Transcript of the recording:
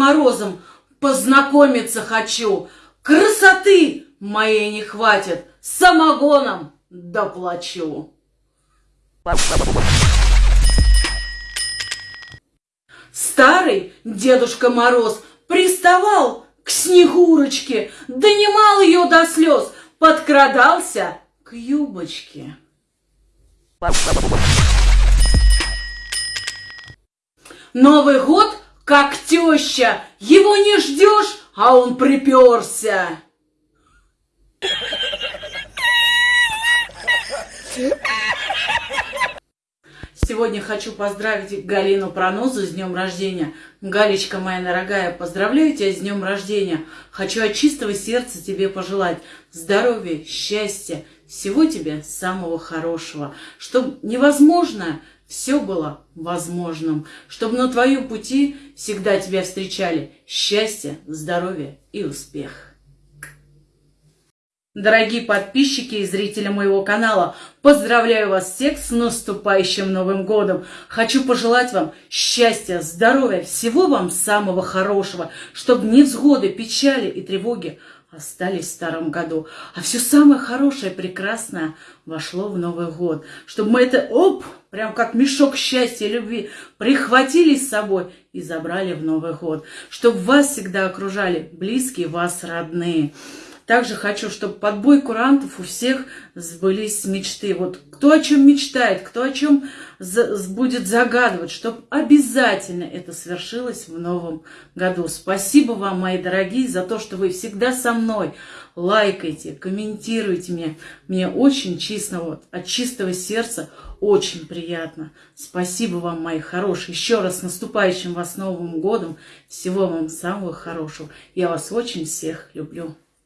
Морозом познакомиться хочу. Красоты моей не хватит, самогоном доплачу. Старый Дедушка Мороз приставал к Снегурочке, донимал ее до слез, подкрадался к юбочке. Новый год, как теща, его не ждешь, а он приперся. Сегодня хочу поздравить Галину Пронозу с днем рождения. Галечка моя дорогая, поздравляю тебя с днем рождения. Хочу от чистого сердца тебе пожелать здоровья, счастья, всего тебе самого хорошего. Чтобы невозможное все было возможным. Чтобы на твоем пути всегда тебя встречали счастье, здоровье и успех. Дорогие подписчики и зрители моего канала, поздравляю вас всех с наступающим Новым Годом. Хочу пожелать вам счастья, здоровья, всего вам самого хорошего, чтобы невзгоды, печали и тревоги остались в старом году, а все самое хорошее, прекрасное вошло в Новый год. Чтобы мы это, оп, прям как мешок счастья и любви, прихватили с собой и забрали в Новый год. Чтобы вас всегда окружали близкие вас родные. Также хочу, чтобы под бой курантов у всех сбылись мечты. Вот кто о чем мечтает, кто о чем будет загадывать, чтобы обязательно это свершилось в новом году. Спасибо вам, мои дорогие, за то, что вы всегда со мной. Лайкайте, комментируйте мне. Мне очень честно, вот, от чистого сердца очень приятно. Спасибо вам, мои хорошие. Еще раз с наступающим вас Новым годом. Всего вам самого хорошего. Я вас очень всех люблю.